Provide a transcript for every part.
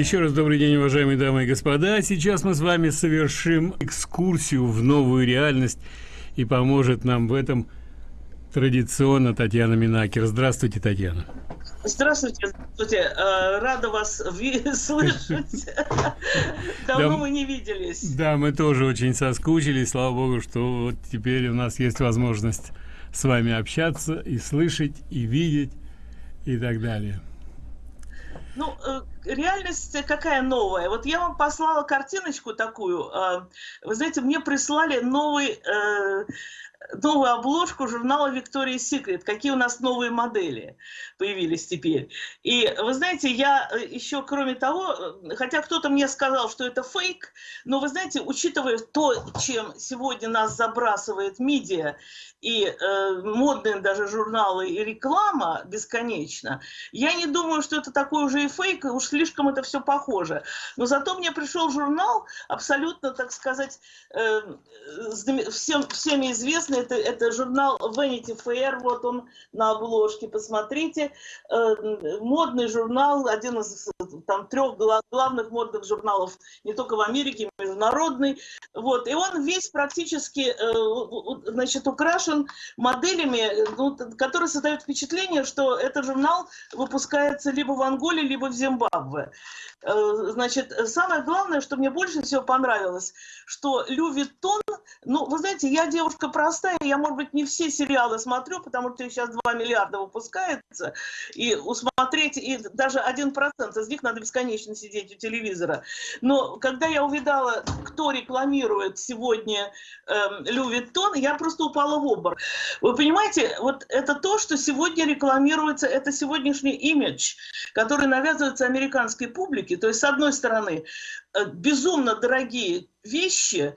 Еще раз добрый день, уважаемые дамы и господа. Сейчас мы с вами совершим экскурсию в новую реальность, и поможет нам в этом традиционно Татьяна Минакер. Здравствуйте, Татьяна. Здравствуйте, здравствуйте. Э, рада вас слышать. Давно мы не виделись. Да, мы тоже очень соскучились. Слава богу, что вот теперь у нас есть возможность с вами общаться и слышать, и видеть, и так далее. Ну, э, реальность какая новая? Вот я вам послала картиночку такую. Э, вы знаете, мне прислали новый новую обложку журнала Victoria's Secret, какие у нас новые модели появились теперь. И вы знаете, я э, еще, кроме того, э, хотя кто-то мне сказал, что это фейк, но вы знаете, учитывая то, чем сегодня нас забрасывает медиа, и э, модные даже журналы и реклама бесконечно, я не думаю, что это такой уже и фейк, уж слишком это все похоже. Но зато мне пришел журнал, абсолютно, так сказать, э, всем, всеми известный, это, это журнал Vanity Fair, вот он на обложке, посмотрите, э, модный журнал, один из там трех главных модных журналов, не только в Америке, международный, вот, и он весь практически, э, значит, украшен украшен моделями, ну, которые создают впечатление, что этот журнал выпускается либо в Анголе, либо в Зимбабве. Э, значит, самое главное, что мне больше всего понравилось, что Лю Виттон, ну, вы знаете, я девушка простая, я, может быть, не все сериалы смотрю, потому что их сейчас 2 миллиарда выпускается, и усмотреть, и даже 1% из них надо бесконечно сидеть у телевизора. Но когда я увидала, кто рекламирует сегодня э, Louis Vuitton, я просто упала в обморок. Вы понимаете, вот это то, что сегодня рекламируется, это сегодняшний имидж, который навязывается американской публике, то есть, с одной стороны, э, безумно дорогие вещи,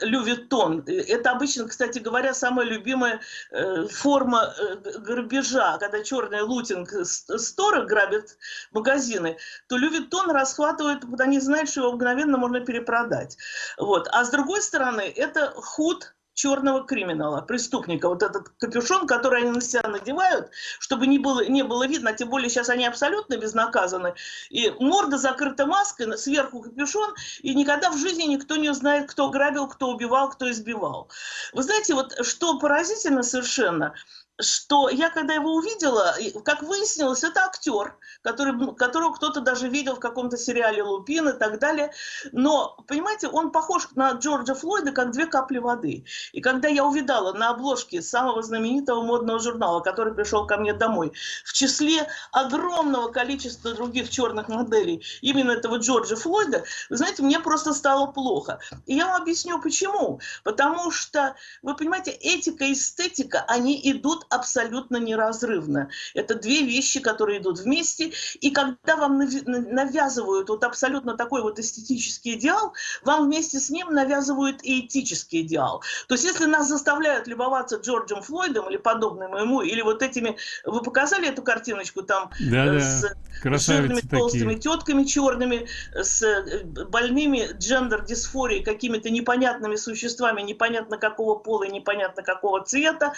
Louis Vuitton, э, это обычно, кстати говоря, самая любимая э, форма грабежа, когда черный looting store ы грабят магазины, то лювитон расхватывает, они знают, что его мгновенно можно перепродать. Вот. А с другой стороны, это худ черного криминала, преступника. Вот этот капюшон, который они на себя надевают, чтобы не было, не было видно, тем более сейчас они абсолютно безнаказаны. И морда закрыта маской, сверху капюшон, и никогда в жизни никто не узнает, кто грабил, кто убивал, кто избивал. Вы знаете, вот что поразительно совершенно – что я когда его увидела, как выяснилось, это актер, который, которого кто-то даже видел в каком-то сериале «Лупин» и так далее. Но, понимаете, он похож на Джорджа Флойда, как две капли воды. И когда я увидала на обложке самого знаменитого модного журнала, который пришел ко мне домой, в числе огромного количества других черных моделей именно этого Джорджа Флойда, вы знаете, мне просто стало плохо. И я вам объясню, почему. Потому что, вы понимаете, этика и эстетика, они идут абсолютно неразрывно. Это две вещи, которые идут вместе. И когда вам навязывают вот абсолютно такой вот эстетический идеал, вам вместе с ним навязывают и этический идеал. То есть если нас заставляют любоваться Джорджем Флойдом или подобным ему, или вот этими... Вы показали эту картиночку там да, э, с, да. жирными толстыми тетками черными, с э, больными джендер-дисфорией, какими-то непонятными существами, непонятно какого пола и непонятно какого цвета,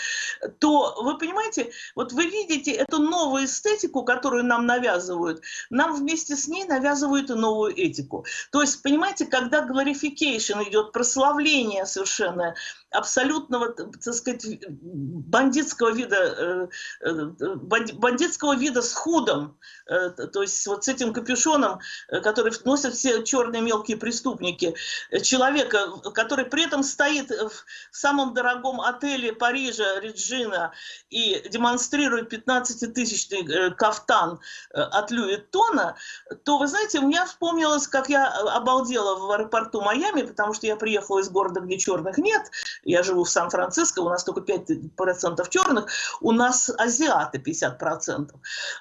то вы понимаете, вот вы видите эту новую эстетику, которую нам навязывают, нам вместе с ней навязывают и новую этику. То есть, понимаете, когда glorification идет, прославление совершенно абсолютного, так сказать, бандитского вида, э, э, бандитского вида с худом, э, то есть вот с этим капюшоном, который носят все черные мелкие преступники, человека, который при этом стоит в самом дорогом отеле Парижа, Реджина, и демонстрирует 15-тысячный кафтан от Льюи Тона, то, вы знаете, у меня вспомнилось, как я обалдела в аэропорту Майами, потому что я приехала из города, где черных нет, я живу в Сан-Франциско, у нас только 5% черных, у нас азиаты 50%.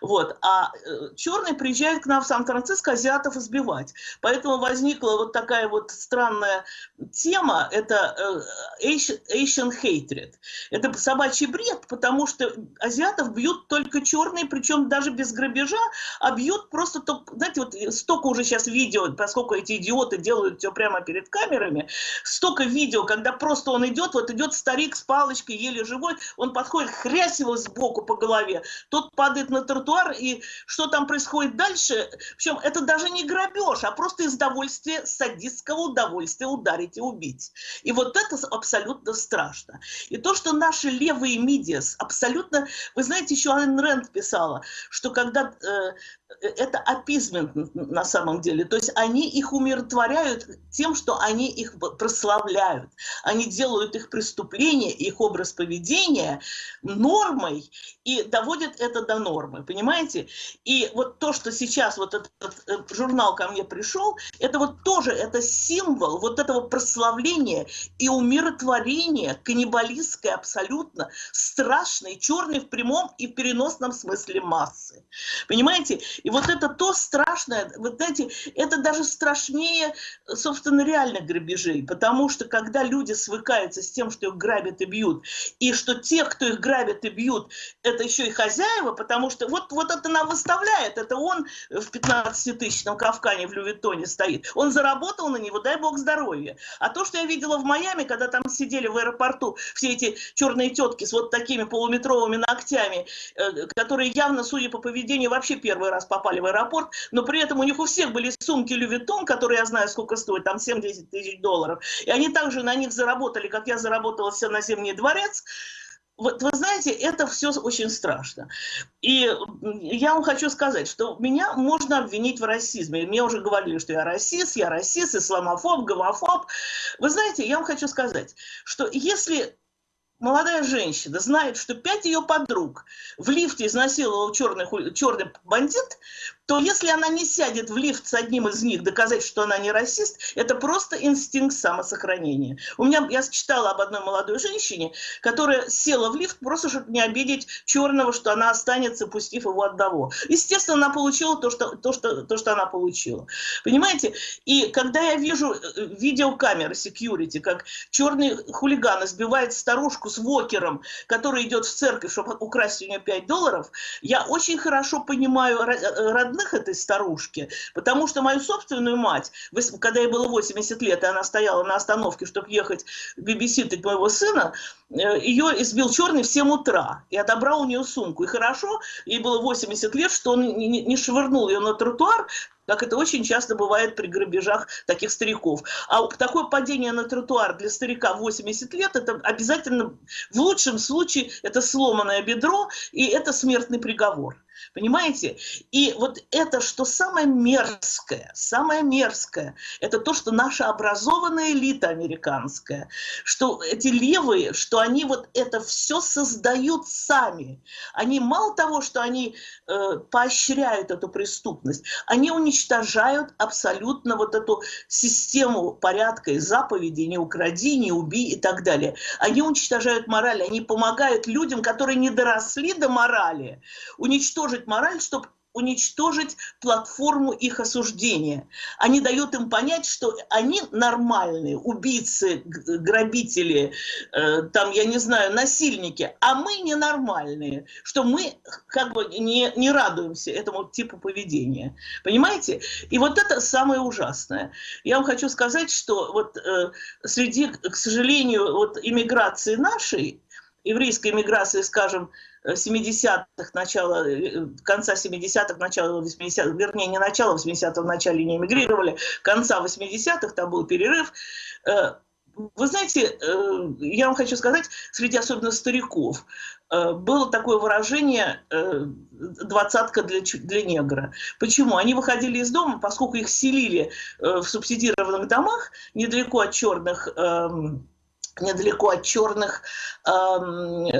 Вот. А э, черные приезжают к нам в Сан-Франциско азиатов избивать. Поэтому возникла вот такая вот странная тема, это э, Asian hatred. Это собачий бред, потому что азиатов бьют только черные, причем даже без грабежа, а бьют просто, знаете, вот столько уже сейчас видео, поскольку эти идиоты делают все прямо перед камерами, столько видео, когда просто он идет, вот идет старик с палочкой, еле живой, он подходит, хрясь его сбоку по голове, тот падает на тротуар, и что там происходит дальше, причем это даже не грабеж, а просто из удовольствия, садистского удовольствия ударить и убить. И вот это абсолютно страшно. И то, что наши левые медиас абсолютно... Вы знаете, еще Айн Рэнд писала, что когда э, это апизмент на самом деле. То есть они их умиротворяют тем, что они их прославляют. Они делают их преступления, их образ поведения нормой и доводят это до нормы, понимаете? И вот то, что сейчас вот этот, этот журнал ко мне пришел, это вот тоже это символ вот этого прославления и умиротворения каннибалистской абсолютно страшной, черной в прямом и переносном смысле массы. Понимаете? И вот это то страшное, вот знаете, это даже страшнее, собственно, реальных грабежей, потому что когда люди свыкаются с тем, что их грабят и бьют, и что те, кто их грабят и бьют, это еще и хозяева, потому что вот, вот это нам выставляет, это он в 15-тысячном Кавкане в Лювитоне стоит, он заработал на него, дай бог здоровья. А то, что я видела в Майами, когда там сидели в аэропорту все эти черные тетки с вот такими полуметровыми ногтями, э, которые явно, судя по поведению, вообще первый раз попали в аэропорт, но при этом у них у всех были сумки Лювитон, которые я знаю, сколько стоят, там 70 тысяч долларов. И они также на них заработали, как я заработала все на Зимний дворец. Вот вы знаете, это все очень страшно. И я вам хочу сказать, что меня можно обвинить в расизме. Мне уже говорили, что я расист, я расист, исламофоб, гомофоб. Вы знаете, я вам хочу сказать, что если молодая женщина знает, что пять ее подруг в лифте изнасиловал черный, черный бандит, то если она не сядет в лифт с одним из них, доказать, что она не расист, это просто инстинкт самосохранения. У меня, я читала об одной молодой женщине, которая села в лифт просто, чтобы не обидеть черного, что она останется, пустив его одного. Естественно, она получила то, что, то, что, то, что она получила. Понимаете? И когда я вижу э, видеокамеры security, как черный хулиган избивает старушку с вокером, который идет в церковь, чтобы украсть у нее 5 долларов, я очень хорошо понимаю родных родных этой старушки, потому что мою собственную мать, когда ей было 80 лет, и она стояла на остановке, чтобы ехать бибиситать моего сына, э, ее избил черный в 7 утра и отобрал у нее сумку. И хорошо, ей было 80 лет, что он не швырнул ее на тротуар, как это очень часто бывает при грабежах таких стариков. А такое падение на тротуар для старика 80 лет, это обязательно, в лучшем случае, это сломанное бедро, и это смертный приговор. Понимаете? И вот это, что самое мерзкое, самое мерзкое, это то, что наша образованная элита американская, что эти левые, что они вот это все создают сами. Они мало того, что они э, поощряют эту преступность, они уничтожают абсолютно вот эту систему порядка и заповедей, не укради, не убей и так далее. Они уничтожают мораль, они помогают людям, которые не доросли до морали, уничтожить уничтожить мораль, чтобы уничтожить платформу их осуждения. Они дают им понять, что они нормальные, убийцы, грабители, э, там, я не знаю, насильники, а мы ненормальные, что мы как бы не, не радуемся этому типу поведения. Понимаете? И вот это самое ужасное. Я вам хочу сказать, что вот э, среди, к сожалению, вот иммиграции нашей, еврейской иммиграции, скажем, 70-х, начала, э, конца 70-х, начала 80-х, вернее, не начала 80-х, в начале не эмигрировали, конца 80-х, там был перерыв. Э, вы знаете, э, я вам хочу сказать, среди особенно стариков, было такое выражение «двадцатка для, для негра». Почему? Они выходили из дома, поскольку их селили в субсидированных домах недалеко от черных эм, недалеко от черных э,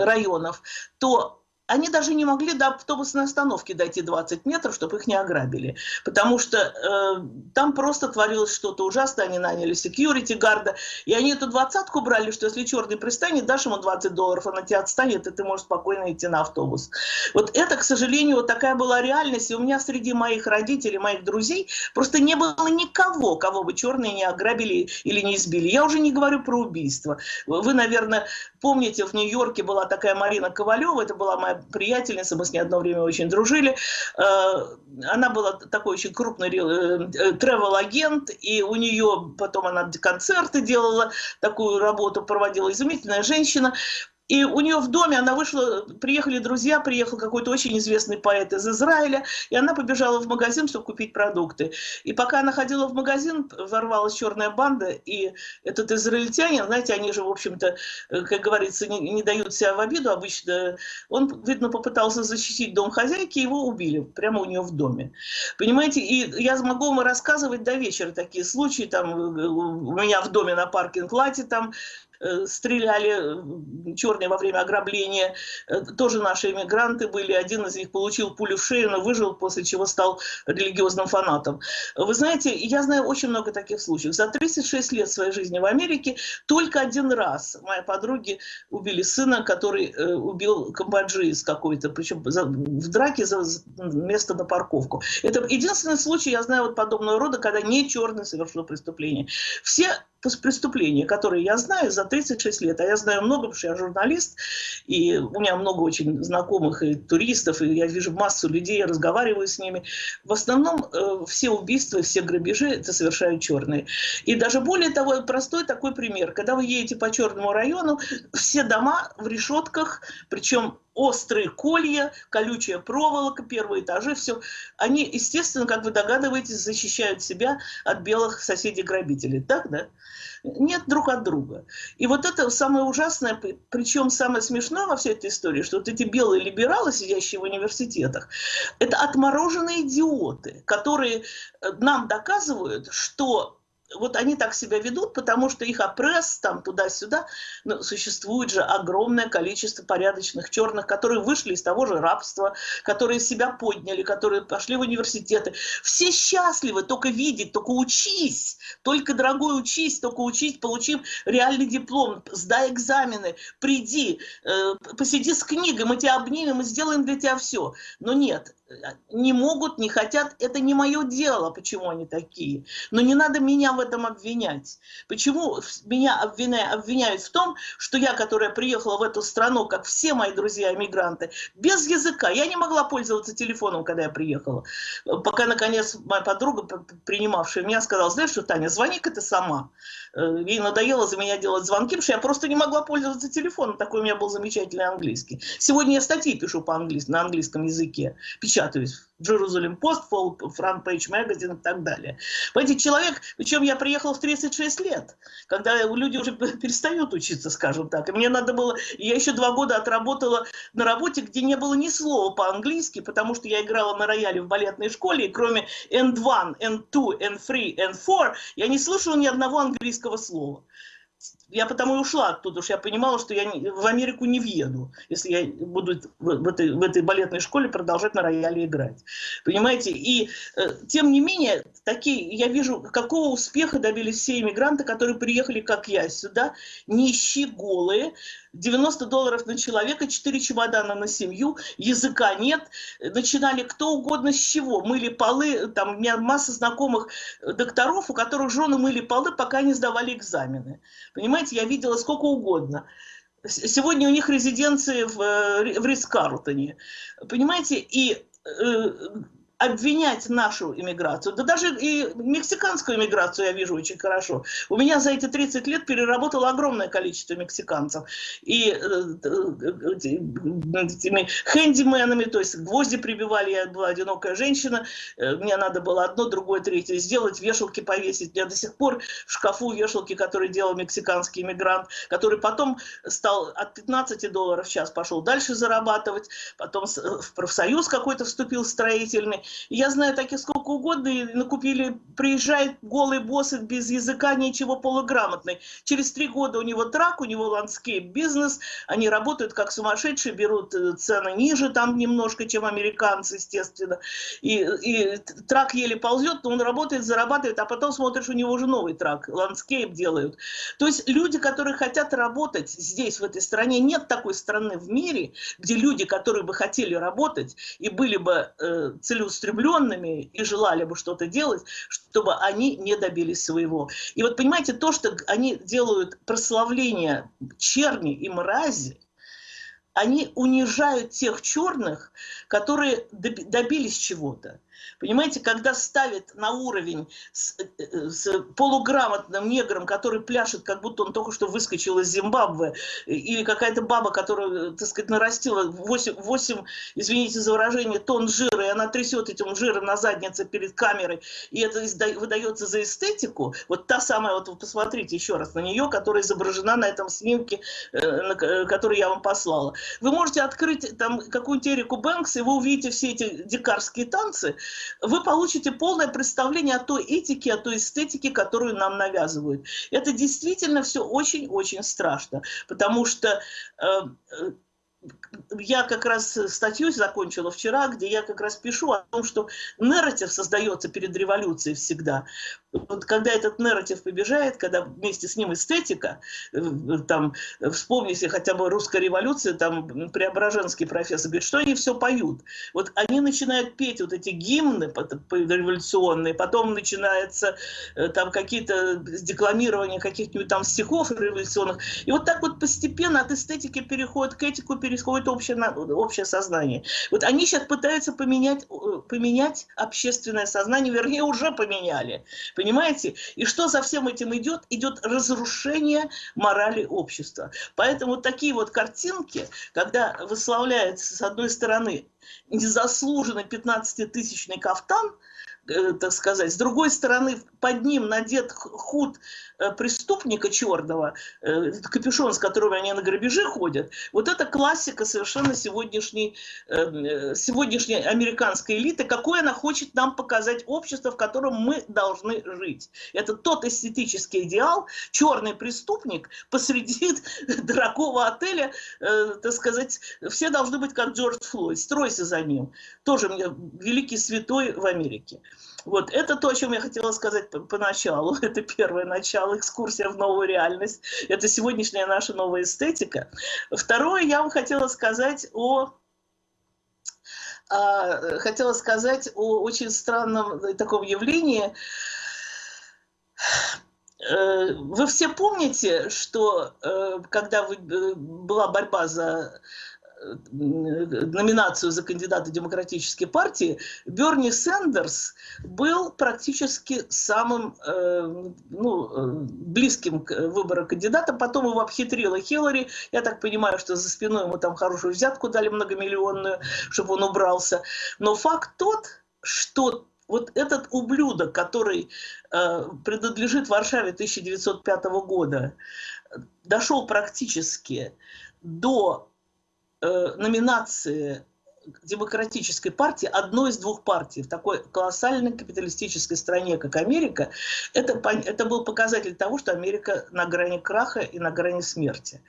районов, то они даже не могли до автобусной остановки дойти 20 метров, чтобы их не ограбили. Потому что э, там просто творилось что-то ужасное. Они наняли security гарда. И они эту двадцатку брали, что если черный пристанет, дашь ему 20 долларов, он от тебя отстанет, и ты можешь спокойно идти на автобус. Вот это, к сожалению, вот такая была реальность. И у меня среди моих родителей, моих друзей просто не было никого, кого бы черные не ограбили или не избили. Я уже не говорю про убийство. Вы, наверное, помните, в Нью-Йорке была такая Марина Ковалева, это была моя приятельница, мы с ней одно время очень дружили. Э, она была такой очень крупный тревел-агент, э, и у нее потом она концерты делала, такую работу проводила. Изумительная женщина. И у нее в доме, она вышла, приехали друзья, приехал какой-то очень известный поэт из Израиля, и она побежала в магазин, чтобы купить продукты. И пока она ходила в магазин, ворвалась черная банда, и этот израильтянин, знаете, они же, в общем-то, э, как говорится, не, не дают себя в обиду обычно. Он, видно, попытался защитить дом хозяйки, его убили прямо у нее в доме. Понимаете, и я могу вам рассказывать до вечера такие случаи, там, э, у меня в доме на паркинг-лате, там, стреляли э, черные во время ограбления. Э, тоже наши иммигранты были. Один из них получил пулю в шею, но выжил, после чего стал религиозным фанатом. Вы знаете, я знаю очень много таких случаев. За 36 лет своей жизни в Америке только один раз мои подруги убили сына, который убил камбоджиец какой-то, причем в драке за место на парковку. Это единственный случай, я знаю, вот подобного рода, когда не черный совершил преступление. Все преступления, которые я знаю за 36 лет, а я знаю много, потому что я журналист, и у меня много очень знакомых и туристов, и я вижу массу людей, я разговариваю с ними. В основном э, все убийства, все грабежи это совершают черные. И даже более того, простой такой пример. Когда вы едете по черному району, все дома в решетках, причем острые колья, колючая проволока, первые этажи, все. Они, естественно, как вы догадываетесь, защищают себя от белых соседей-грабителей. Так, да? Нет друг от друга. И вот это самое ужасное, причем самое смешное во всей этой истории, что вот эти белые либералы, сидящие в университетах, это отмороженные идиоты, которые э, нам доказывают, что вот они так себя ведут, потому что их опресс там туда-сюда, но существует же огромное количество порядочных черных, которые вышли из того же рабства, которые себя подняли, которые пошли в университеты. Все счастливы, только видеть, только учись, только, дорогой, учись, только учись, получив реальный диплом, сдай экзамены, приди, э, посиди с книгой, мы тебя обнимем и сделаем для тебя все. Но нет, не могут, не хотят, это не мое дело, почему они такие. Но не надо меня в этом обвинять. Почему меня обвиняют, обвиняют в том, что я, которая приехала в эту страну, как все мои друзья-иммигранты, без языка, я не могла пользоваться телефоном, когда я приехала. Пока, наконец, моя подруга, принимавшая меня, сказала, знаешь что, Таня, звони-ка ты сама. Э, ей надоело за меня делать звонки, потому что я просто не могла пользоваться телефоном, такой у меня был замечательный английский. Сегодня я статьи пишу по-английски, на английском языке, печатаюсь Jerusalem Post, Front Page Magazine и так далее. Понимаете, человек, причем я приехал в 36 лет, когда люди уже перестают учиться, скажем так. И мне надо было, я еще два года отработала на работе, где не было ни слова по-английски, потому что я играла на рояле в балетной школе, и кроме N1, N2, N3, N4, я не слышала ни одного английского слова я потому и ушла оттуда, что я понимала, что я в Америку не въеду, если я буду в этой, в этой балетной школе продолжать на рояле играть. Понимаете? И э, тем не менее, такие, я вижу, какого успеха добились все иммигранты, которые приехали, как я, сюда, нищие, голые, 90 долларов на человека, 4 чемодана на семью, языка нет. Начинали кто угодно с чего. Мыли полы, там у меня масса знакомых докторов, у которых жены мыли полы, пока не сдавали экзамены. Понимаете, я видела сколько угодно. Сегодня у них резиденции в, э, в Рискарлтоне. Понимаете, и э, обвинять нашу иммиграцию, да даже и мексиканскую иммиграцию я вижу очень хорошо. У меня за эти 30 лет переработало огромное количество мексиканцев. И э, э, этими хэндименами, то есть гвозди прибивали, я была одинокая женщина, э, мне надо было одно, другое, третье сделать, вешалки повесить. Меня до сих пор в шкафу вешалки, которые делал мексиканский иммигрант, который потом стал от 15 долларов в час, пошел дальше зарабатывать, потом в профсоюз какой-то вступил строительный, Я знаю таких сколько угодно, и накупили, приезжает голый бос без языка, ничего полуграмотный. Через три года у него truck, у него landscape бизнес, они работают как сумасшедшие, берут э, цены ниже там немножко, чем американцы, естественно. И, и truck еле ползет, но он работает, зарабатывает, а потом смотришь, у него уже новый truck, landscape делают. То есть люди, которые хотят работать здесь, в этой стране, нет такой страны в мире, где люди, которые бы хотели работать и были бы э, целеустремленными и желали бы что-то делать, чтобы они не добились своего. И вот понимаете, то, что они делают прославление черни и мрази, они унижают тех черных, которые добились чего-то. Понимаете, когда ставят на уровень с, э, с полуграмотным негром, который пляшет, как будто он только что выскочил из Зимбабве, или какая-то баба, которая, так сказать, нарастила 8, 8, извините за выражение, тонн жира, и она трясет этим жиром на заднице перед камерой, и это выдается за эстетику, вот та самая, вот вы посмотрите еще раз на нее, которая изображена на этом снимке, э, э, который я вам послала. Вы можете открыть там какую-нибудь Эрику Бэнкс, и вы увидите все эти дикарские танцы, вы получите полное представление о той этике, о той эстетике, которую нам навязывают. Это действительно все очень-очень страшно, потому что э, я как раз статью закончила вчера, где я как раз пишу о том, что нарратив создается перед революцией всегда. Вот когда этот нарратив побежает, когда вместе с ним эстетика, э, там, вспомните хотя бы русская революция, там Преображенский профессор говорит, что они все поют. Вот они начинают петь вот эти гимны революционные, потом начинается э, там какие-то декламирования каких-нибудь там стихов революционных. И вот так вот постепенно от эстетики переходит к этику, переходит общее, общее сознание. Вот они сейчас пытаются поменять, поменять общественное сознание, вернее, уже поменяли. Понимаете? И что за всем этим идет? Идет разрушение морали общества. Поэтому такие вот картинки, когда выславляется с одной стороны незаслуженно 15-тысячный кафтан, так сказать. С другой стороны, под ним надет худ э, преступника черного, э, капюшон, с которым они на грабежи ходят. Вот это классика совершенно сегодняшней, сегодняшней американской элиты, какое она хочет нам показать общество, в котором мы должны жить. Это тот эстетический идеал, черный преступник посреди дорогого отеля, так сказать, все должны быть как Джордж Флойд, стройся за ним. Тоже мне великий святой в Америке. Вот, это то, о чем я хотела сказать поначалу. Это первое начало, экскурсия в новую реальность. Это сегодняшняя наша новая эстетика. Второе, я вам хотела сказать о а, хотела сказать о очень странном таком явлении. Э, вы все помните, что э, когда э, была борьба за номинацию за кандидата демократической партии, Берни Сендерс был практически самым э, ну, э, близким к выбору кандидата. Потом его обхитрила Хиллари. Я так понимаю, что за спиной ему там хорошую взятку дали многомиллионную, чтобы он убрался. Но факт тот, что вот этот ублюдок, который э, принадлежит Варшаве 1905 года, дошел практически до Э, номинации демократической партии, одной из двух партий в такой колоссальной капиталистической стране, как Америка, это, это был показатель того, что Америка на грани краха и на грани смерти.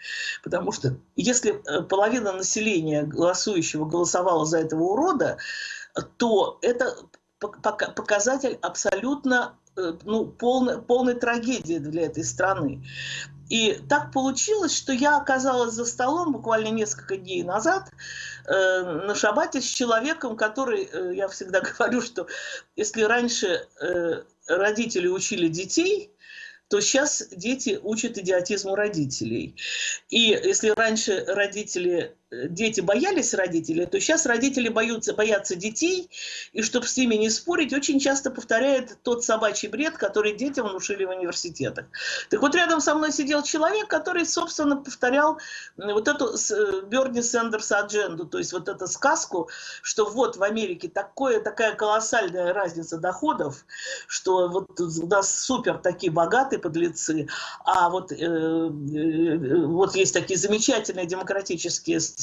Потому что если э, половина населения голосующего голосовала за этого урода, то это показатель абсолютно э, ну, полной, полной трагедии для этой страны. И так получилось, что я оказалась за столом буквально несколько дней назад э, на шабате с человеком, который, э, я всегда говорю, что если раньше э, родители учили детей, то сейчас дети учат идиотизму родителей. И если раньше родители дети боялись родителей, то сейчас родители боятся, боятся детей, и чтобы с ними не спорить, очень часто повторяет тот собачий бред, который детям внушили в университетах. Так вот, рядом со мной сидел человек, который, собственно, повторял вот эту э, Берни Сендерс адженду, то есть вот эту сказку, что вот в Америке такое, такая колоссальная разница доходов, что вот у нас супер такие богатые, подлецы, а вот, э, э, вот есть такие замечательные демократические страны,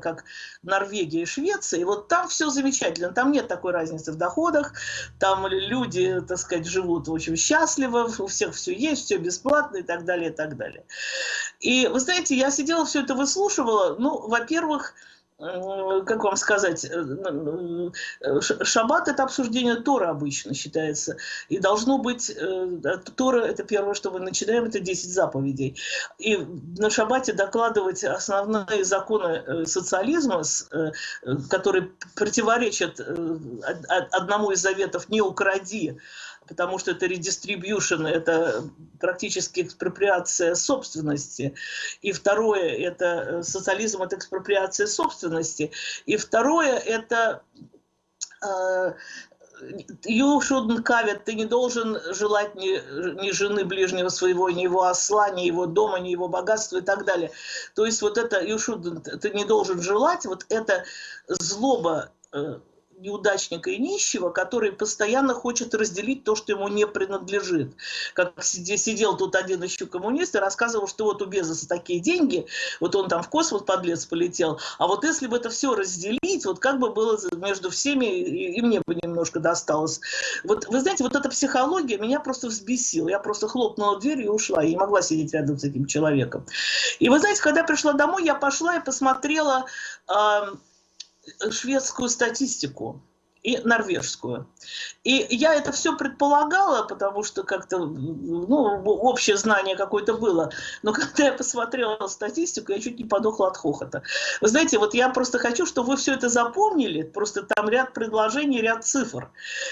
как Норвегия и Швеция, и вот там все замечательно, там нет такой разницы в доходах, там люди, так сказать, живут очень счастливо, у всех все есть, все бесплатно и так далее, и так далее. И вы знаете, я сидела, все это выслушивала, ну, во-первых, как вам сказать, э, э, шаббат это обсуждение Тора обычно считается. И должно быть, Тора это первое, что мы начинаем, это 10 заповедей. И на шаббате докладывать основные законы социализма, которые противоречат одному из заветов «не укради», потому что это редистрибьюшн, это практически экспроприация собственности. И второе, это э, социализм, это экспроприация собственности. И второе, это э, You shouldn't covet, ты не должен желать ни, ни жены ближнего своего, ни его осла, ни его дома, ни его богатства и так далее. То есть вот это you shouldn't, ты не должен желать, вот это злоба э, неудачника и нищего, который постоянно хочет разделить то, что ему не принадлежит. Как сидел тут один еще коммунист и рассказывал, что вот у Безоса такие деньги, вот он там в космос подлец полетел, а вот если бы это все разделить, вот как бы было между всеми, и, и мне бы немножко досталось. Вот вы знаете, вот эта психология меня просто взбесила. Я просто хлопнула дверью и ушла. Я не могла сидеть рядом с этим человеком. И вы знаете, когда пришла домой, я пошла и посмотрела шведскую статистику и норвежскую. И я это все предполагала, потому что как-то, ну, общее знание какое-то было. Но когда я посмотрела статистику, я чуть не подохла от хохота. Вы знаете, вот я просто хочу, чтобы вы все это запомнили. Просто там ряд предложений, ряд цифр,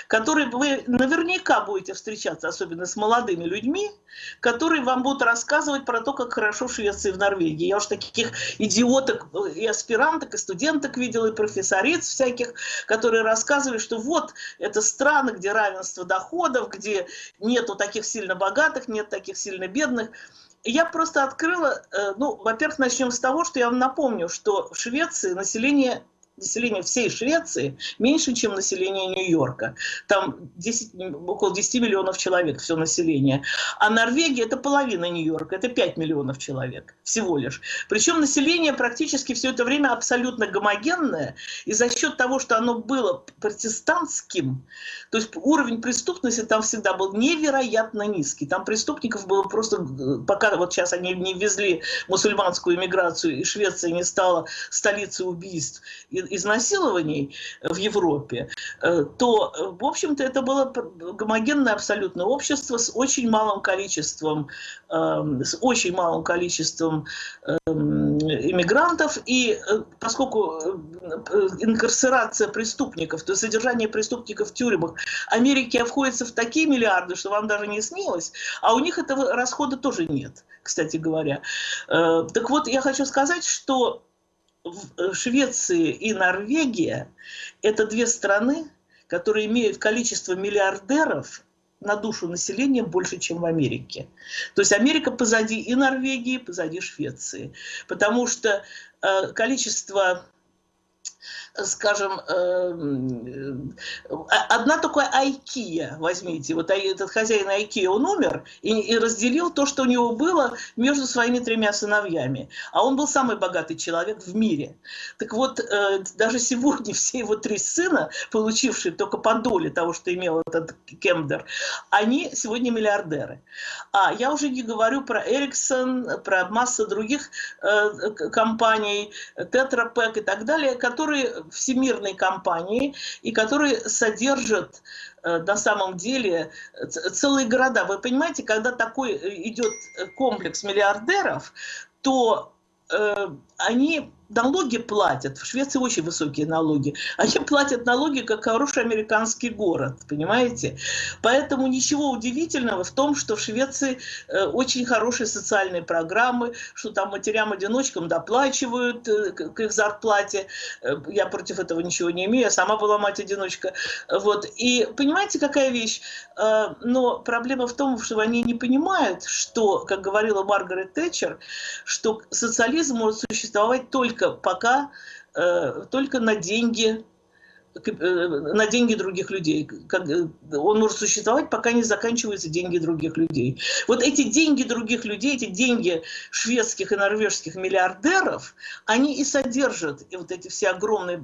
которые вы наверняка будете встречаться, особенно с молодыми людьми, которые вам будут рассказывать про то, как хорошо в Швеции и в Норвегии. Я уж таких идиоток и аспиранток, и студенток видела, и профессориц всяких, которые рассказывали, что вот, это страны, где равенство доходов, где нету таких сильно богатых, нет таких сильно бедных. Я просто открыла, э, ну, во-первых, начнем с того, что я вам напомню, что в Швеции население население всей Швеции меньше, чем население Нью-Йорка. Там 10, около 10 миллионов человек все население. А Норвегия это половина Нью-Йорка, это 5 миллионов человек всего лишь. Причем население практически все это время абсолютно гомогенное, и за счет того, что оно было протестантским, то есть уровень преступности там всегда был невероятно низкий. Там преступников было просто, пока вот сейчас они не ввезли мусульманскую иммиграцию, и Швеция не стала столицей убийств и изнасилований в Европе, э, то, э, в общем-то, это было гомогенное абсолютно общество с очень малым количеством, эм, с очень малым количеством эм, иммигрантов, и э, поскольку инкарцерация преступников, то есть содержание преступников в тюрьмах, Америке обходится в такие миллиарды, что вам даже не снилось, а у них этого расхода тоже нет, кстати говоря. Так вот, я хочу сказать, что Э, Швеция и Норвегия – это две страны, которые имеют количество миллиардеров на душу населения больше, чем в Америке. То есть Америка позади и Норвегии, позади Швеции. Потому что э, количество скажем, эм, э, одна такая Айкия, возьмите, вот этот хозяин Айкия, он умер и, и разделил то, что у него было между своими тремя сыновьями. А он был самый богатый человек в мире. Так вот, э, даже сегодня все его три сына, получившие только по доле того, что имел этот Кемдер, они сегодня миллиардеры. А я уже не говорю про Эриксон, про массу других э, компаний, Тетрапек и так далее, которые всемирной компании и которые содержат э, на самом деле целые города. Вы понимаете, когда такой э, идет комплекс миллиардеров, то э, они налоги платят, в Швеции очень высокие налоги, они платят налоги, как хороший американский город, понимаете? Поэтому ничего удивительного в том, что в Швеции э, очень хорошие социальные программы, что там матерям-одиночкам доплачивают э, к их зарплате. Э, я против этого ничего не имею, я сама была мать-одиночка. Вот. И понимаете, какая вещь? Но проблема в том, что они не понимают, что, как говорила Маргарет Тэтчер, что социализм может существовать только только пока, э, только на деньги на деньги других людей. Э, он может существовать, пока не заканчиваются деньги других людей. Вот эти деньги других людей, эти деньги шведских и норвежских миллиардеров, они и содержат и вот эти все огромные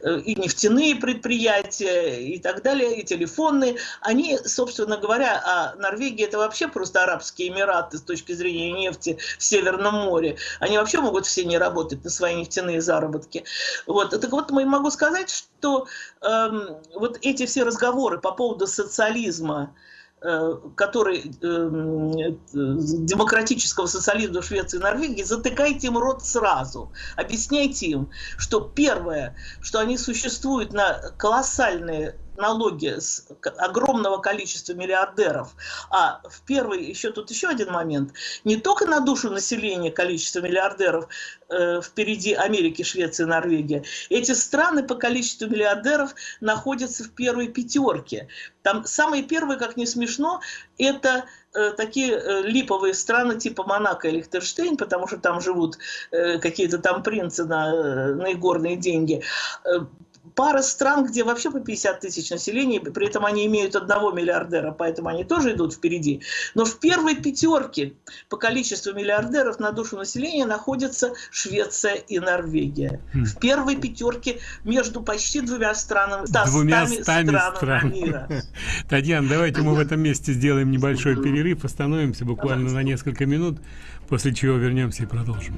э, и нефтяные предприятия и так далее, и телефонные. Они, собственно говоря, а Норвегия это вообще просто арабские эмираты с точки зрения нефти в Северном море. Они вообще могут все не работать на свои нефтяные заработки. Вот. Так вот, могу сказать, сказать, что э, вот эти все разговоры по поводу социализма, э, который э, демократического социализма Швеции и Норвегии, затыкайте им рот сразу. Объясняйте им, что первое, что они существуют на колоссальные налоги с огромного количества миллиардеров. А в первый, еще тут еще один момент, не только на душу населения количество миллиардеров э, впереди Америки, Швеции, Норвегии. Эти страны по количеству миллиардеров находятся в первой пятерке. Там самые первые, как не смешно, это э, такие э, липовые страны типа Монако и Лихтенштейн, потому что там живут э, какие-то там принцы на, на игорные деньги. Пара стран, где вообще по 50 тысяч населения, при этом они имеют одного миллиардера, поэтому они тоже идут впереди. Но в первой пятерке по количеству миллиардеров на душу населения находятся Швеция и Норвегия. Хм. В первой пятерке между почти двумя странами, двумя стами стран мира. Татьяна, давайте мы в этом месте сделаем небольшой перерыв, остановимся буквально на несколько минут, после чего вернемся и продолжим.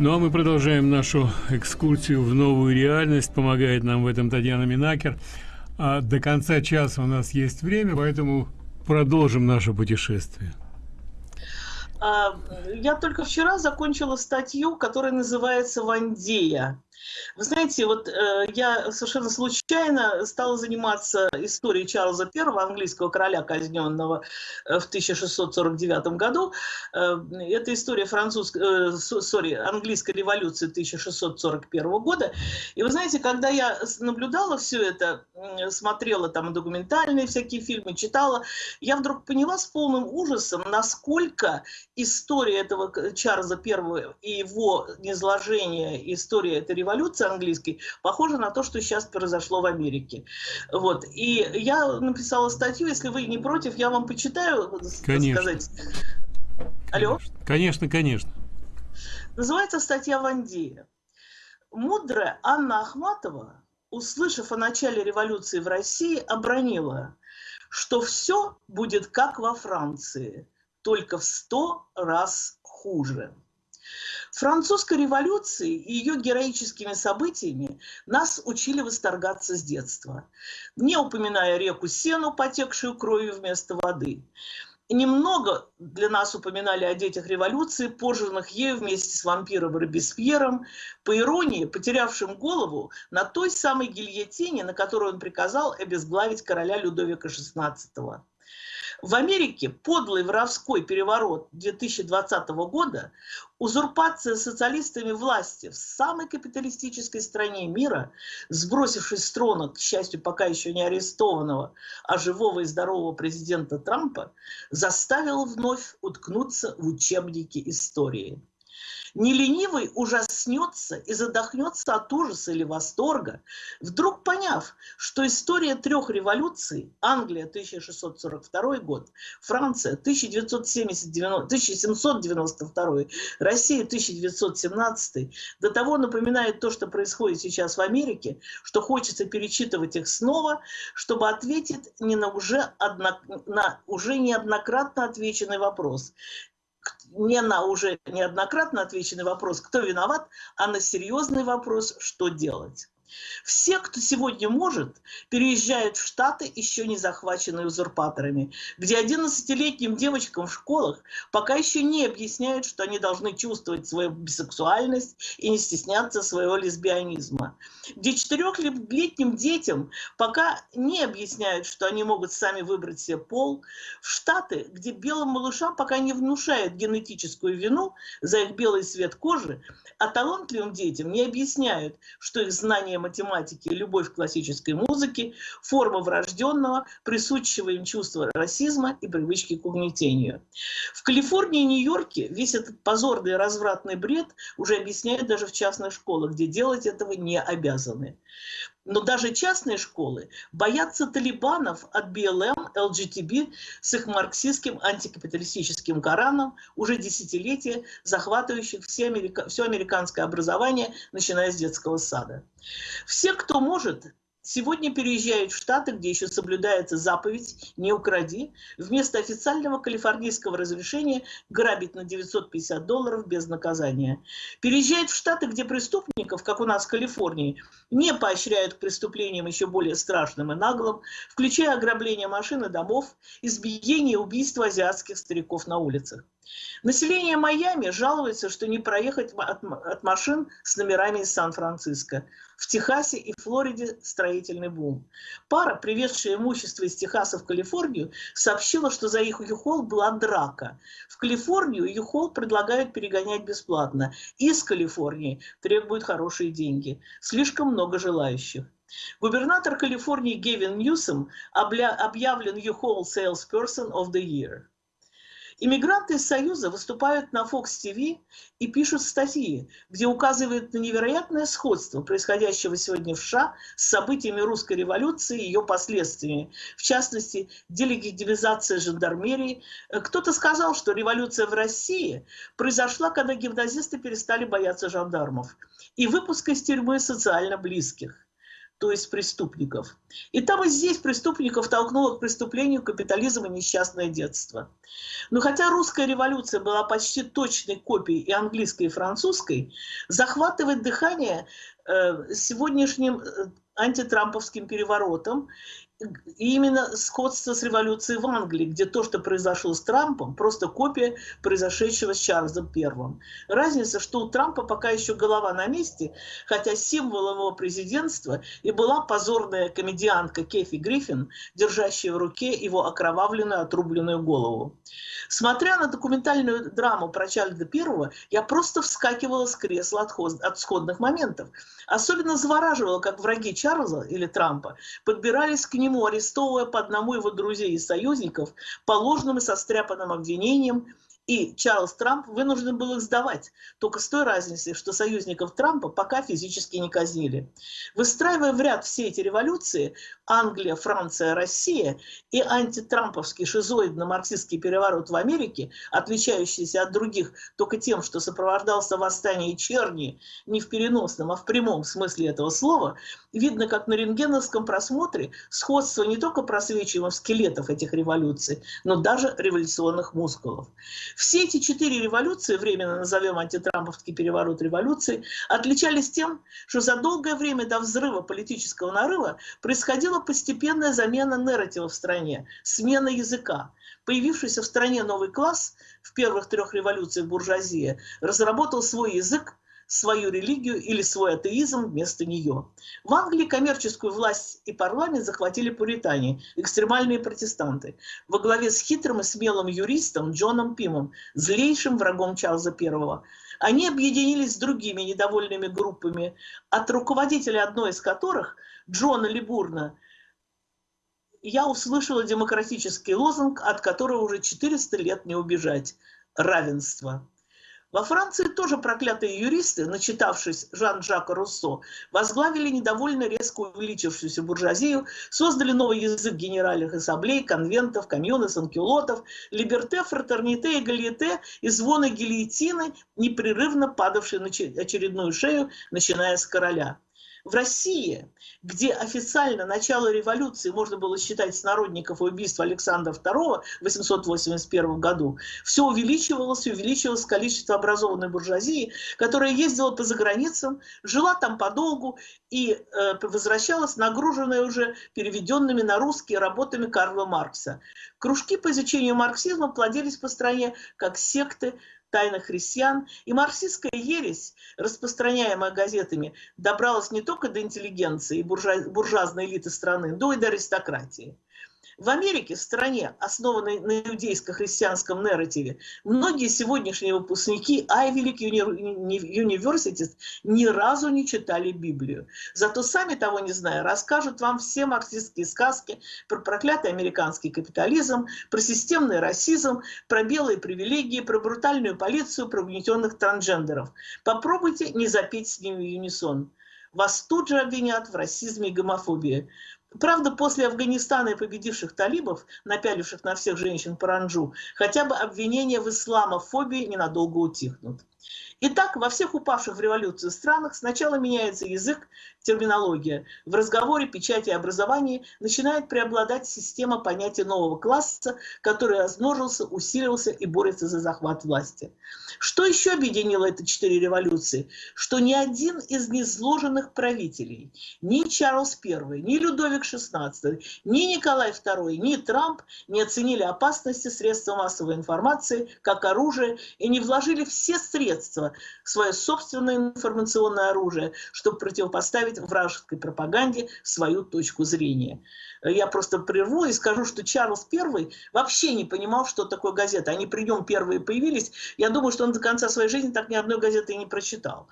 Ну а мы продолжаем нашу экскурсию в новую реальность. Помогает нам в этом Татьяна Минакер. А до конца часа у нас есть время, поэтому продолжим наше путешествие. А, я только вчера закончила статью, которая называется «Вандея». Вы знаете, вот э, я совершенно случайно стала заниматься историей Чарльза I, английского короля, казненного э, в 1649 году. Э, это история французской, э, сори, английской революции 1641 года. И вы знаете, когда я наблюдала все это, смотрела там документальные всякие фильмы, читала, я вдруг поняла с полным ужасом, насколько история этого Чарльза I и его низложение, история этой революции революции английской похоже на то, что сейчас произошло в Америке. Вот. И я написала статью, если вы не против, я вам почитаю, конечно. сказать. Алло? Конечно, конечно. Называется статья Вандея. Мудрая Анна Ахматова, услышав о начале революции в России, обронила, что все будет как во Франции, только в сто раз хуже. Французской революции и ее героическими событиями нас учили восторгаться с детства, не упоминая реку Сену, потекшую кровью вместо воды. Немного для нас упоминали о детях революции, пожранных ею вместе с вампиром Робеспьером, по иронии, потерявшим голову на той самой гильотине, на которую он приказал обезглавить короля Людовика XVI. В Америке подлый воровской переворот 2020 года, узурпация социалистами власти в самой капиталистической стране мира, сбросившей с трона, к счастью, пока еще не арестованного, а живого и здорового президента Трампа, заставила вновь уткнуться в учебники истории. Не ленивый ужаснется и задохнется от ужаса или восторга, вдруг поняв, что история трех революций, Англия 1642 год, Франция 1792, Россия 1917, до того напоминает то, что происходит сейчас в Америке, что хочется перечитывать их снова, чтобы ответить не на уже, одно, на уже неоднократно отвеченный вопрос не на уже неоднократно отвеченный вопрос, кто виноват, а на серьезный вопрос, что делать. Все, кто сегодня может, переезжают в Штаты, еще не захваченные узурпаторами, где 11-летним девочкам в школах пока еще не объясняют, что они должны чувствовать свою бисексуальность и не стесняться своего лесбионизма. Где четырехлетним детям пока не объясняют, что они могут сами выбрать себе пол. В Штаты, где белым малышам пока не внушают генетическую вину за их белый цвет кожи, а талантливым детям не объясняют, что их знания математики и любовь к классической музыке – форма врожденного, присущего им чувства расизма и привычки к угнетению. В Калифорнии и Нью-Йорке весь этот позорный развратный бред уже объясняют даже в частных школах, где делать этого не обязаны. Но даже частные школы боятся талибанов от БЛМ, ЛГТБ с их марксистским антикапиталистическим Кораном уже десятилетия, захватывающих все, америка... все американское образование, начиная с детского сада. Все, кто может, Сегодня переезжают в Штаты, где еще соблюдается заповедь «не укради», вместо официального калифорнийского разрешения грабить на 950 долларов без наказания. Переезжают в Штаты, где преступников, как у нас в Калифорнии, не поощряют к преступлениям еще более страшным и наглым, включая ограбление машин и домов, избиение и убийство азиатских стариков на улицах. Население Майами жалуется, что не проехать от, машин с номерами из Сан-Франциско. В Техасе и Флориде строительный бум. Пара, привезшая имущество из Техаса в Калифорнию, сообщила, что за их Юхол была драка. В Калифорнию Юхол предлагают перегонять бесплатно. Из Калифорнии требуют хорошие деньги. Слишком много желающих. Губернатор Калифорнии Гевин Ньюсом объявлен U-Haul Salesperson of the Year. Иммигранты из Союза выступают на Fox TV и пишут статьи, где указывают на невероятное сходство происходящего сегодня в США с событиями русской революции и ее последствиями. В частности, делегитимизация жандармерии. Кто-то сказал, что революция в России произошла, когда гимназисты перестали бояться жандармов и выпуск из тюрьмы социально близких то есть преступников. И там и здесь преступников толкнуло к преступлению капитализм и несчастное детство. Но хотя русская революция была почти точной копией и английской, и французской, захватывает дыхание э, сегодняшним э, антитрамповским переворотом и именно сходство с революцией в Англии, где то, что произошло с Трампом, просто копия произошедшего с Чарльзом Первым. Разница, что у Трампа пока еще голова на месте, хотя символом его президентства и была позорная комедиантка Кефи Гриффин, держащая в руке его окровавленную отрубленную голову. Смотря на документальную драму про Чарльза Первого, я просто вскакивала с кресла от, от сходных моментов. Особенно завораживало, как враги Чарльза или Трампа подбирались к нему, арестовывая по одному его друзей и союзников по ложным и состряпанным обвинениям и Чарльз Трамп вынужден был их сдавать, только с той разницей, что союзников Трампа пока физически не казнили. Выстраивая в ряд все эти революции, Англия, Франция, Россия и антитрамповский шизоидно-марксистский переворот в Америке, отличающийся от других только тем, что сопровождался восстание черни не в переносном, а в прямом смысле этого слова, видно, как на рентгеновском просмотре сходство не только просвечиваемо скелетов этих революций, но даже революционных мускулов. Все эти четыре революции, временно назовем антитрамповский переворот революции, отличались тем, что за долгое время до взрыва политического нарыва происходила постепенная замена нарратива в стране, смена языка. Появившийся в стране новый класс в первых трех революциях буржуазия разработал свой язык, свою религию или свой атеизм вместо нее. В Англии коммерческую власть и парламент захватили пуритане, экстремальные протестанты, во главе с хитрым и смелым юристом Джоном Пимом, злейшим врагом Чарльза I. Они объединились с другими недовольными группами, от руководителя одной из которых, Джона Либурна, я услышала демократический лозунг, от которого уже 400 лет не убежать – равенство. Во Франции тоже проклятые юристы, начитавшись Жан-Жака Руссо, возглавили недовольно резко увеличившуюся буржуазию, создали новый язык генеральных ассамблей, конвентов, комьюны, санкюлотов, либерте, фратерните, эгалите и звоны гильотины, непрерывно падавшие на очередную шею, начиная с короля. В России, где официально начало революции можно было считать с народников убийства Александра II в 881 году, все увеличивалось и увеличивалось количество образованной буржуазии, которая ездила по заграницам, жила там подолгу и э, возвращалась нагруженная уже переведенными на русские работами Карла Маркса. Кружки по изучению марксизма плодились по стране как секты, тайных христиан, и марксистская ересь, распространяемая газетами, добралась не только до интеллигенции и буржуа буржуазной элиты страны, но и до аристократии. В Америке, в стране, основанной на иудейско-христианском нарративе, многие сегодняшние выпускники Ivy League University ни разу не читали Библию. Зато сами того не зная, расскажут вам все марксистские сказки про проклятый американский капитализм, про системный расизм, про белые привилегии, про брутальную полицию, про угнетенных трансгендеров. Попробуйте не запеть с ними юнисон. Вас тут же обвинят в расизме и гомофобии. Правда, после Афганистана и победивших талибов, напяливших на всех женщин паранджу, хотя бы обвинения в исламофобии ненадолго утихнут. Итак, во всех упавших в революцию странах сначала меняется язык, терминология. В разговоре, печати и образовании начинает преобладать система понятия нового класса, который размножился, усилился и борется за захват власти. Что еще объединило эти четыре революции? Что ни один из незложенных правителей, ни Чарльз I, ни Людовик XVI, ни Николай II, ни Трамп не оценили опасности средства массовой информации как оружие и не вложили все средства свое собственное информационное оружие, чтобы противопоставить вражеской пропаганде свою точку зрения. Я просто прерву и скажу, что Чарльз I вообще не понимал, что такое газета. Они при нем первые появились. Я думаю, что он до конца своей жизни так ни одной газеты и не прочитал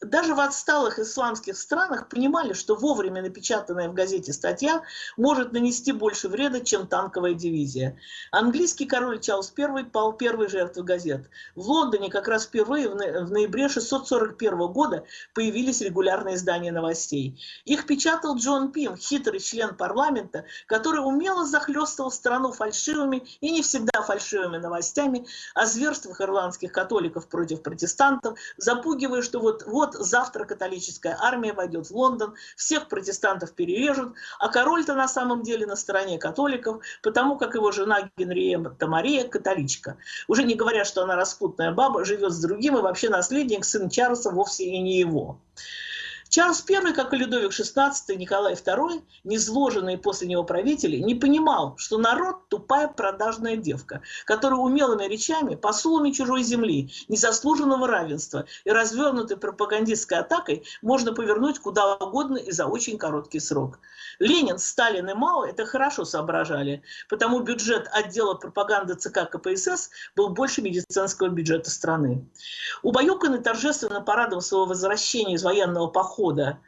даже в отсталых исламских странах понимали, что вовремя напечатанная в газете статья может нанести больше вреда, чем танковая дивизия. Английский король Чарльз I пал первой жертвой газет. В Лондоне как раз впервые в ноябре 641 года появились регулярные издания новостей. Их печатал Джон Пим, хитрый член парламента, который умело захлестывал страну фальшивыми и не всегда фальшивыми новостями о зверствах ирландских католиков против протестантов, запугивая, что вот, вот завтра католическая армия войдет в Лондон, всех протестантов перережут, а король-то на самом деле на стороне католиков, потому как его жена Генриетта Мария католичка. Уже не говоря, что она распутная баба, живет с другим, и вообще наследник, сын Чарльза, вовсе и не его. Чарльз I, как и Людовик XVI, Николай II, незложенные после него правители, не понимал, что народ – тупая продажная девка, которая умелыми речами, посулами чужой земли, незаслуженного равенства и развернутой пропагандистской атакой можно повернуть куда угодно и за очень короткий срок. Ленин, Сталин и Мао это хорошо соображали, потому бюджет отдела пропаганды ЦК КПСС был больше медицинского бюджета страны. Убаюканный торжественно парадом своего возвращения из военного похода похода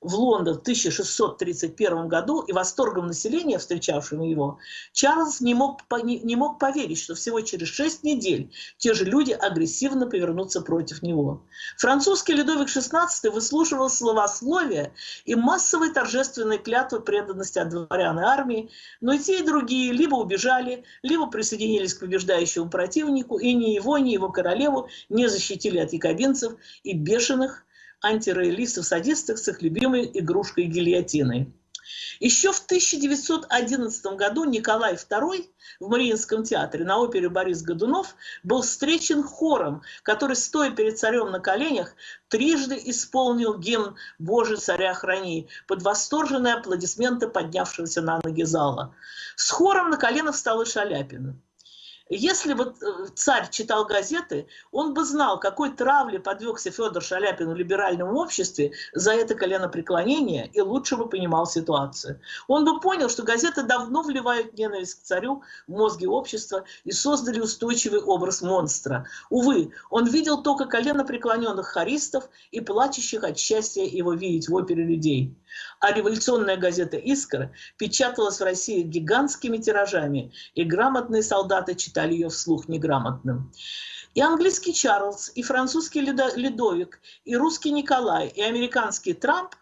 в Лондон в 1631 году и восторгом населения, встречавшего его, Чарльз не мог, не мог поверить, что всего через шесть недель те же люди агрессивно повернутся против него. Французский Людовик XVI выслушивал словословия и массовые торжественные клятвы преданности от дворян и армии, но и те, и другие либо убежали, либо присоединились к побеждающему противнику, и ни его, ни его королеву не защитили от якобинцев и бешеных антироялистов-садистов с их любимой игрушкой гильотиной. Еще в 1911 году Николай II в Мариинском театре на опере Борис Годунов был встречен хором, который, стоя перед царем на коленях, трижды исполнил гимн «Боже, царя храни» под восторженные аплодисменты поднявшегося на ноги зала. С хором на коленах встал и Шаляпин. Если бы э, царь читал газеты, он бы знал, какой травле подвергся Федор Шаляпин в либеральном обществе за это коленопреклонение и лучше бы понимал ситуацию. Он бы понял, что газеты давно вливают ненависть к царю в мозги общества и создали устойчивый образ монстра. Увы, он видел только коленопреклоненных харистов и плачущих от счастья его видеть в опере людей. А революционная газета «Искра» печаталась в России гигантскими тиражами, и грамотные солдаты читали ее вслух неграмотным. И английский Чарльз, и французский Ледовик, и русский Николай, и американский Трамп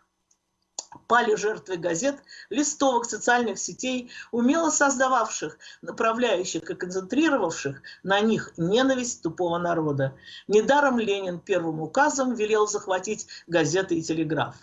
пали жертвой газет, листовок, социальных сетей, умело создававших, направляющих и концентрировавших на них ненависть тупого народа. Недаром Ленин первым указом велел захватить газеты и телеграф.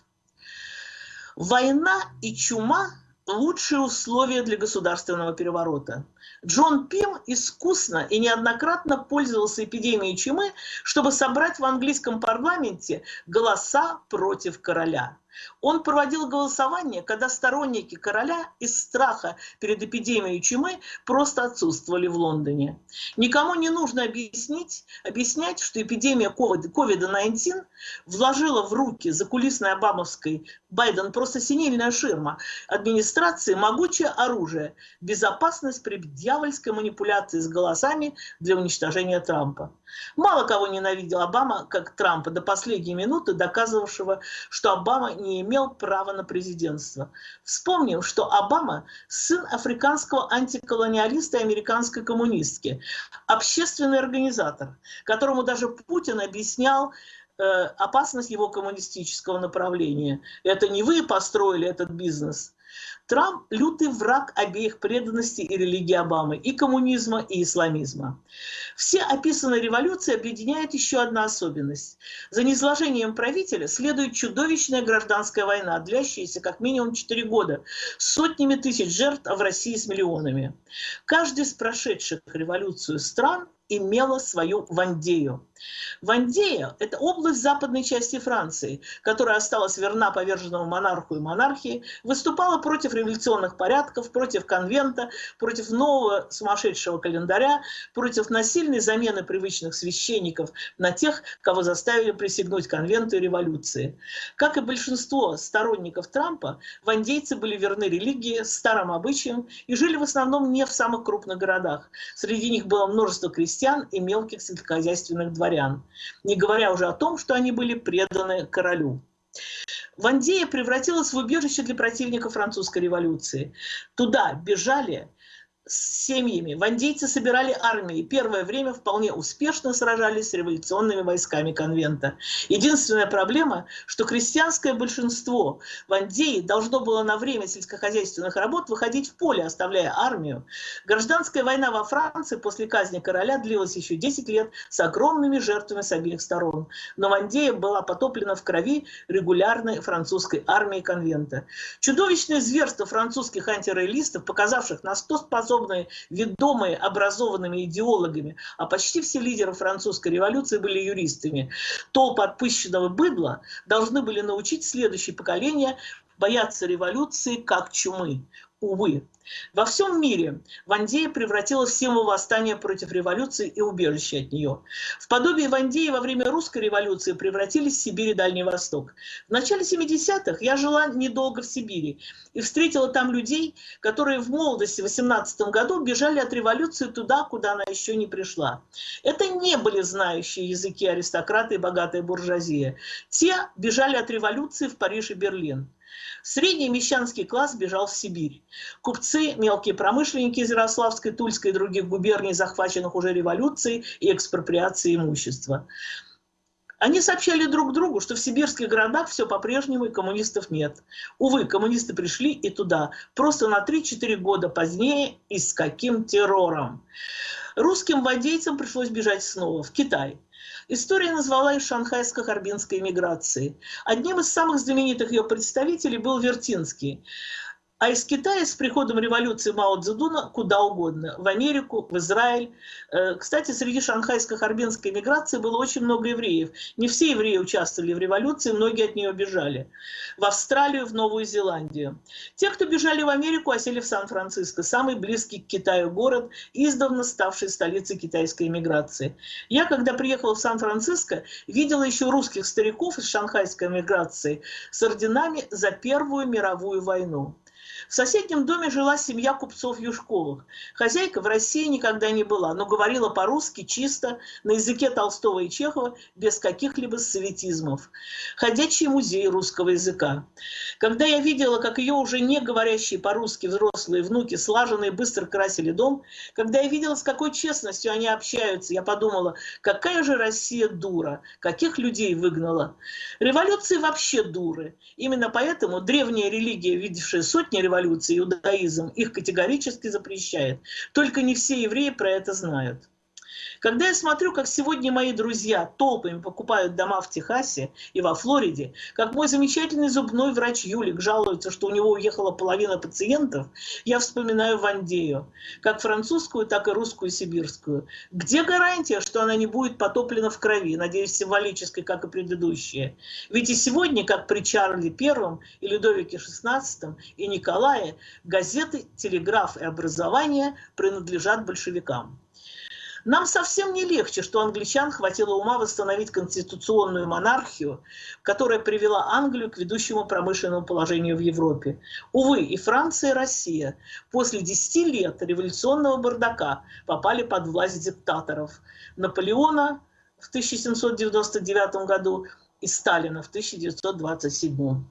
Война и чума – лучшие условия для государственного переворота. Джон Пим искусно и неоднократно пользовался эпидемией чумы, чтобы собрать в английском парламенте голоса против короля. Он проводил голосование, когда сторонники короля из страха перед эпидемией чумы просто отсутствовали в Лондоне. Никому не нужно объяснить, объяснять, что эпидемия COVID-19 вложила в руки закулисной обамовской Байден просто синильная ширма администрации могучее оружие, безопасность при дьявольской манипуляции с голосами для уничтожения Трампа. Мало кого ненавидел Обама, как Трампа, до последней минуты доказывавшего, что Обама не имел права на президентство. Вспомним, что Обама – сын африканского антиколониалиста и американской коммунистки, общественный организатор, которому даже Путин объяснял, э, опасность его коммунистического направления. Это не вы построили этот бизнес, Трамп – лютый враг обеих преданностей и религии Обамы, и коммунизма, и исламизма. Все описанные революции объединяет еще одна особенность. За низложением правителя следует чудовищная гражданская война, длящаяся как минимум 4 года, с сотнями тысяч жертв, а в России с миллионами. Каждый из прошедших революцию стран имела свою Вандею. Вандея – это область западной части Франции, которая осталась верна поверженному монарху и монархии, выступала против революционных порядков, против конвента, против нового сумасшедшего календаря, против насильной замены привычных священников на тех, кого заставили присягнуть конвенту и революции. Как и большинство сторонников Трампа, вандейцы были верны религии, старым обычаям и жили в основном не в самых крупных городах. Среди них было множество крестьян и мелких сельскохозяйственных дворян дворян, не говоря уже о том, что они были преданы королю. Вандея превратилась в убежище для противников французской революции. Туда бежали с семьями. Вандейцы собирали армии. Первое время вполне успешно сражались с революционными войсками конвента. Единственная проблема, что крестьянское большинство Вандеи должно было на время сельскохозяйственных работ выходить в поле, оставляя армию. Гражданская война во Франции после казни короля длилась еще 10 лет с огромными жертвами с обеих сторон. Но Вандея была потоплена в крови регулярной французской армии конвента. Чудовищное зверство французских антироялистов, показавших на 100 способностей способные, ведомые образованными идеологами, а почти все лидеры французской революции были юристами, толпы отпущенного быдла должны были научить следующее поколение бояться революции как чумы. Увы, во всем мире Вандея превратилась в символ восстания против революции и убежища от нее. В подобие Вандеи во время русской революции превратились в Сибирь и Дальний Восток. В начале 70-х я жила недолго в Сибири и встретила там людей, которые в молодости в 18 году бежали от революции туда, куда она еще не пришла. Это не были знающие языки аристократы и богатая буржуазия. Те бежали от революции в Париж и Берлин. Средний мещанский класс бежал в Сибирь. Купцы, мелкие промышленники из Ярославской, Тульской и других губерний, захваченных уже революцией и экспроприацией имущества. Они сообщали друг другу, что в сибирских городах все по-прежнему и коммунистов нет. Увы, коммунисты пришли и туда, просто на 3-4 года позднее и с каким террором. Русским водейцам пришлось бежать снова в Китай. История назвала их шанхайско-харбинской миграцией. Одним из самых знаменитых ее представителей был Вертинский. А из Китая с приходом революции Мао Цзэдуна куда угодно. В Америку, в Израиль. Э, кстати, среди шанхайско-харбинской миграции было очень много евреев. Не все евреи участвовали в революции, многие от нее бежали. В Австралию, в Новую Зеландию. Те, кто бежали в Америку, осели в Сан-Франциско, самый близкий к Китаю город, издавна ставший столицей китайской миграции. Я, когда приехала в Сан-Франциско, видела еще русских стариков из шанхайской миграции с орденами за Первую мировую войну. В соседнем доме жила семья купцов Юшковых. Хозяйка в России никогда не была, но говорила по-русски чисто, на языке Толстого и Чехова, без каких-либо советизмов. Ходячий музей русского языка. Когда я видела, как ее уже не говорящие по-русски взрослые внуки слаженно и быстро красили дом, когда я видела, с какой честностью они общаются, я подумала, какая же Россия дура, каких людей выгнала. Революции вообще дуры. Именно поэтому древняя религия, видевшая сотни революций, революции, иудаизм их категорически запрещает. Только не все евреи про это знают. Когда я смотрю, как сегодня мои друзья толпами покупают дома в Техасе и во Флориде, как мой замечательный зубной врач Юлик жалуется, что у него уехала половина пациентов, я вспоминаю Вандею, как французскую, так и русскую сибирскую. Где гарантия, что она не будет потоплена в крови, надеюсь, символической, как и предыдущие? Ведь и сегодня, как при Чарле Первом и Людовике XVI и Николае, газеты, телеграф и образование принадлежат большевикам. Нам совсем не легче, что англичан хватило ума восстановить конституционную монархию, которая привела Англию к ведущему промышленному положению в Европе. Увы, и Франция, и Россия после 10 лет революционного бардака попали под власть диктаторов. Наполеона в 1799 году и Сталина в 1927.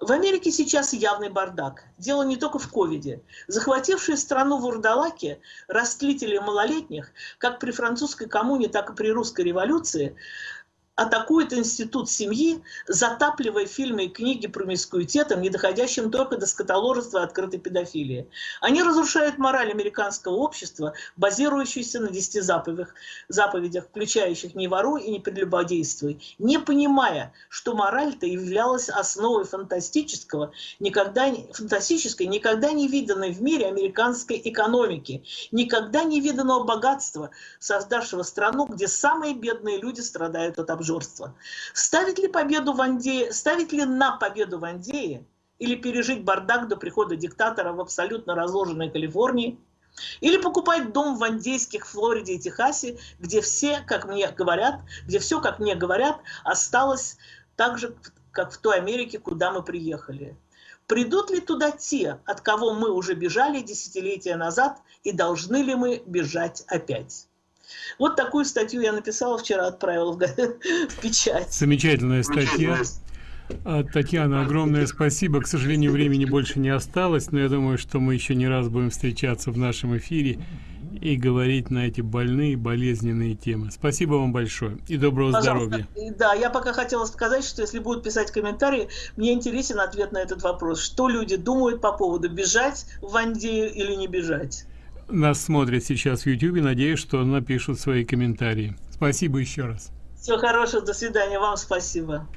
В Америке сейчас явный бардак. Дело не только в ковиде. Захватившие страну вурдалаки, растлители малолетних, как при французской коммуне, так и при русской революции, атакует институт семьи, затапливая фильмы и книги промискуитетом, не доходящим только до скотоложества и открытой педофилии. Они разрушают мораль американского общества, базирующуюся на десяти заповедях, заповедях включающих «не воруй и не прелюбодействуй», не понимая, что мораль-то являлась основой фантастического, никогда, фантастической, никогда не виданной в мире американской экономики, никогда не виданного богатства, создавшего страну, где самые бедные люди страдают от обжорства обжорства. Ставить ли победу в Андее, ставить ли на победу в Андее или пережить бардак до прихода диктатора в абсолютно разложенной Калифорнии, или покупать дом в Андейских, Флориде и Техасе, где все, как мне говорят, где все, как мне говорят, осталось так же, как в той Америке, куда мы приехали. Придут ли туда те, от кого мы уже бежали десятилетия назад, и должны ли мы бежать опять? Вот такую статью я написала вчера, отправила в, в печать. Замечательная статья. А, Татьяна, огромное спасибо. К сожалению, времени больше не осталось, но я думаю, что мы еще не раз будем встречаться в нашем эфире и говорить на эти больные, болезненные темы. Спасибо вам большое и доброго Пожалуйста. здоровья. Да, я пока хотела сказать, что если будут писать комментарии, мне интересен ответ на этот вопрос. Что люди думают по поводу бежать в Андею или не бежать? нас смотрят сейчас в YouTube. Надеюсь, что напишут свои комментарии. Спасибо еще раз. Всего хорошего. До свидания. Вам спасибо.